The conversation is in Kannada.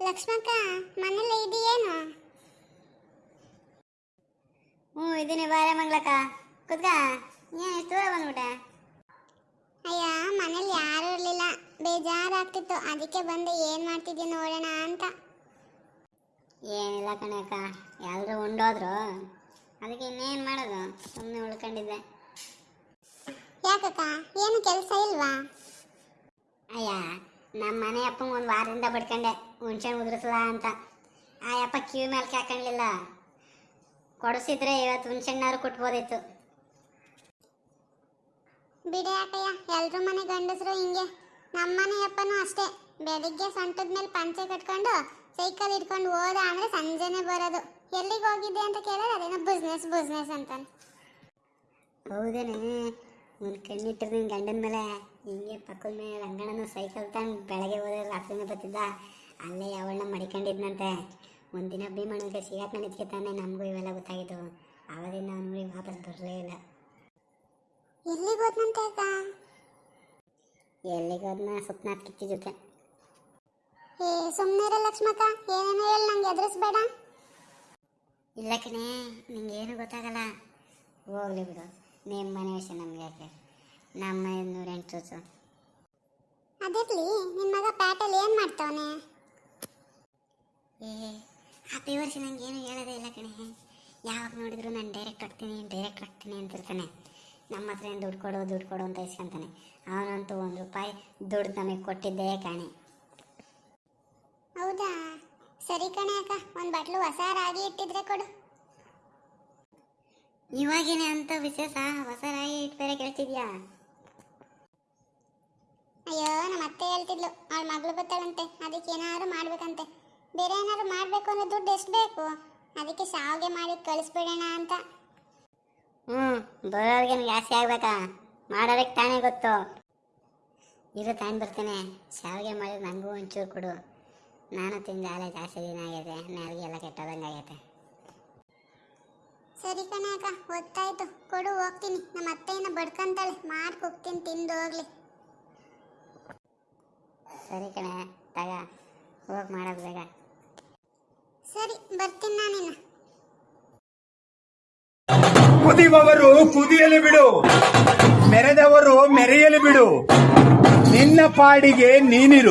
ಲಕ್ಷ್ಮಕ್ಕ ಮನೇಲಿ ಇದೆಯೇನು? ಹ್ಞೂ, ಇದೀನಿ ಬಾರೆ ಮಂಗ್ಲಕ್ಕ ಕುತ್ಕ. ಏನು ಎಷ್ಟು ದೂರ ಬಂದ್ಬಿಟ್ಟೆ? ಅಯ್ಯ, ಮನೇಲಿ ಯಾರೂ ಇರಲಿಲ್ಲ. ಬೇಜಾರಾಗ್ತಿತ್ತು. ಅದಕ್ಕೆ ಬಂದು ಏನು ಮಾಡ್ತಿದ್ದೀಯ ನೋಡೋಣ ಅಂತ. ಏನಿಲ್ಲ ಕಣಕ್ಕ ಎಲ್ಲರೂ ಉಂಡೋದ್ರು. ಅದಕ್ಕೆ ಇನ್ನೇನು ಮಾಡೋದು? ಸುಮ್ಮನೆ ಉಳ್ಕೊಂಡಿದ್ದೆ. ಯಾಕಕ್ಕ? ಏನು ಕೆಲಸ ಇಲ್ವಾ? ಅಯ್ಯ ನಮ್ಮ ಮನೆ ಅಪ್ಪಂಗೆ ಒಂದು ವಾರದಿಂದ ಬಡ್ಕೊಂಡೆ ಹುಣ್ಸೆ ಉದುರಿಸಲ ಅಂತ. ಆ ಅಪ್ಪ ಕಿವಿ ಮೇಲೆ ಹಾಕೊಂಡ್ಲಿಲ್ಲ ಕೊಡಿಸಿದ್ರೆ ಇವತ್ತು ಹುಣ್ಸೆಣ್ಣಾರು ಕೊಟ್ಬೋದಿತ್ತು. ಬಿಡಿ ಆಟಯ್ಯ ಎಲ್ಲರೂ ಮನೆ ಗಂಡಸರು ಹಿಂಗೆ. ನಮ್ಮ ಮನೆ ಅಪ್ಪನೂ ಅಷ್ಟೇ. ಬೆಳಿಗ್ಗೆ ಸೊಂಟದ ಮೇಲೆ ಪಂಚೆ ಕಟ್ಕೊಂಡು ಸೈಕಲ್ ಇಟ್ಕೊಂಡು ಹೋದ ಅಂದ್ರೆ ಸಂಜೆನೆ ಬರೋದು. ಎಲ್ಲಿಗೆ ಹೋಗಿದ್ದೆ ಅಂತ ಕೇಳಿದ್ರೆ ಅದೇನೋ ಬಿಸ್ನೆಸ್ ಬಿಸ್ನೆಸ್ ಅಂತಾನೆ. ಹೌದೇನೆ. ಒಂದು ಕಣ್ಣಿಟ್ಟಿರ್ ನಿನ್ನ ಗಂಡನ ಮೇಲೆ ಹಿಂಗೆ ಪಕ್ಕದ ಮೇಲೆ ರಂಗಣ್ಣನ ಸೈಕಲ್ ತಗೊಂಡು ಬೆಳಗ್ಗೆ ಹೋದ್ರೆ ರಾತ್ರಿನೇ ಬರ್ತಿದ್ದ. ಅಲ್ಲೇ ಯಾವಣ್ಣ ಮಡಿಕೊಂಡಿದ್ನಂತೆ. ಒಂದಿನ ಭೀಮಣ್ಣಗೆ ಸಿಗಾಕೊಂಡು ನಿಂತ್ಕೊತಾನೆ ನಮಗೂ ಇವೆಲ್ಲ ಗೊತ್ತಾಗಿದ್ದು. ಆವಾಗಿಂದ ಅವ್ನ ಊರಿಗೆ ವಾಪಸ್ ಬರಲೇ ಇಲ್ಲ. ಎಲ್ಲಿಗೆ ಹೋದ್ನಂತೆ ಅಕ್ಕ? ಎಲ್ಲಿಗೋದ್ನ ಸುಪ್ನಾಥ್ ಕಿಚ್ಚಿ ಜೊತೆ. ಏ ಸುಮ್ಮನೆ ಲಕ್ಷ್ಮಕ್ಕ. ಏನೇನೋ ಹೇಳಿ ನಂಗೆ ಎದುರಿಸ್ಬೇಡ ಇಲ್ಲ ಕಣೆ ಏನು ಗೊತ್ತಾಗಲ್ಲ. ಹೋಗ್ಲಿ ಬಿಡು. ನಿಮ್ಮ ಮನೆ ವಿಷಯ ನಮ್ಗೆ ಯಾಕೆ? ನಮ್ಮ ನೂರೆಂಟು ಚೂಚು ಅದಿರ್ಲಿ ನಿಮ್ಮ ಮಗ ಪ್ಯಾಟಲ್ಲಿ ಏನು ಮಾಡ್ತಾವನೆ? ಏ ಹತ್ತು ವರ್ಷ ನಂಗೇನು ಏನು ಹೇಳೋದೇ ಇಲ್ಲ ಕಣೆ. ಯಾವಾಗ ನೋಡಿದ್ರು ನಾನು ಡೈರೆಕ್ಟ್ ಕಟ್ತೀನಿ ಡೈರೆಕ್ಟ್ ಕಟ್ತೀನಿ ಅಂತಿರ್ತಾನೆ. ನಮ್ಮ ಹತ್ರ ಏನು ದುಡ್ಡು ಕೊಡು ದುಡ್ಡು ಕೊಡು ಅಂತ ಇಸ್ಕೊಂತಾನೆ. ಅವನಂತೂ ಒಂದು ರೂಪಾಯಿ ದುಡ್ಡು ನಮಗೆ ಕೊಟ್ಟಿದ್ದೇ ಕಾಣೆ. ಹೌದಾ? ಸರಿ ಕಣೆ ಅಕ್ಕ ಒಂದು ಬಟ್ಲು ಹೊಸ ರಾಗಿ ಇಟ್ಟಿದ್ರೆ ಕೊಡು. ಇವಾಗೇನೆ ಅಂತ ವಿಶೇಷ ಹೊಸ ರಾಗಿ ಇಟ್ಟು ಬೇರೆ ಕೇಳ್ತಿದ್ಯಾ? ಅಯ್ಯೋ ನಮ್ಮ ಅತ್ತೆ ಹೇಳ್ತಿದ್ಲು ಅವಳ ಮಗಳು ಬರ್ತಾಳಂತೆ ಅದಕ್ಕೆ ಏನಾದ್ರು ಮಾಡ್ಬೇಕಂತೆ. ಬೇರೆ ಏನಾದ್ರು ಮಾಡ್ಬೇಕು ಅನ್ನೋ ದುಡ್ಡು ಎಷ್ಟು ಬೇಕು? ಅದಕ್ಕೆ ಶಾವಿಗೆ ಮಾಡಿ ಕಳಿಸ್ಬಿಡೋಣ ಅಂತ. ಹ್ಞೂ ಬರೋರಿಗೆ ಜಾಸ್ತಿ ಆಗ್ಬೇಕಾ? ಮಾಡೋದಕ್ಕೆ ತಾನೇ ಗೊತ್ತು. ಇರು ತಾನು ಬರ್ತೇನೆ. ಶಾವಿಗೆ ಮಾಡಿದ್ರೆ ನನಗೂ ಒಂಚೂರು ಕೊಡು. ನಾನು ತಿಂದ ಜಾಸ್ತಿ ದಿನ ಆಗೈತೆ ನಾಲ್ಗೆ ಎಲ್ಲ ಕೆಟ್ಟೋದಂಗೆ ಆಗೈತೆ. ಸರಿ ಕಣೆ ಅಕ್ಕ ಗೊತ್ತಾಯ್ತು ಕೊಡು ಹೋಗ್ತೀನಿ. ನಮ್ಮ ಅತ್ತೆಯನ್ನ ಬಡ್ಕಂತಾಳೆ. ಹೋಗ್ತೀನಿ ತಿಂದು ಹೋಗ್ಲಿ. ಸರಿ ಕಣೆ ತಗ. ಹೋಗಿ ಮಾಡೋದು ಬೇಗ. ಸರಿ ಬರ್ತೀನಿ ನಾನಿನ್ನ. ಕುದಿಯುವವರು ಕುದಿಯಲು ಬಿಡು. ಮೆರೆದವರು ಮೆರೆಯಲು ಬಿಡು. ನಿನ್ನ ಪಾಡಿಗೆ ನೀನಿರು.